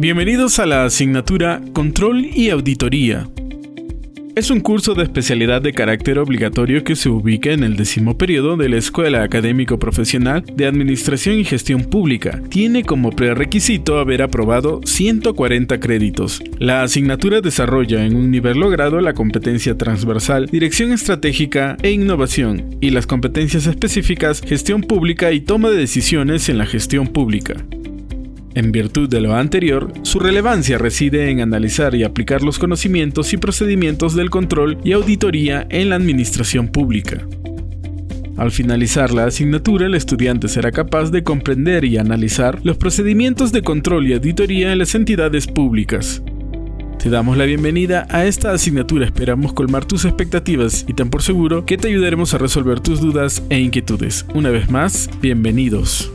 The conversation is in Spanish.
Bienvenidos a la asignatura Control y Auditoría. Es un curso de especialidad de carácter obligatorio que se ubica en el décimo periodo de la Escuela Académico Profesional de Administración y Gestión Pública. Tiene como prerequisito haber aprobado 140 créditos. La asignatura desarrolla en un nivel logrado la competencia transversal, dirección estratégica e innovación, y las competencias específicas gestión pública y toma de decisiones en la gestión pública. En virtud de lo anterior, su relevancia reside en analizar y aplicar los conocimientos y procedimientos del control y auditoría en la administración pública. Al finalizar la asignatura, el estudiante será capaz de comprender y analizar los procedimientos de control y auditoría en las entidades públicas. Te damos la bienvenida a esta asignatura, esperamos colmar tus expectativas y ten por seguro que te ayudaremos a resolver tus dudas e inquietudes. Una vez más, bienvenidos.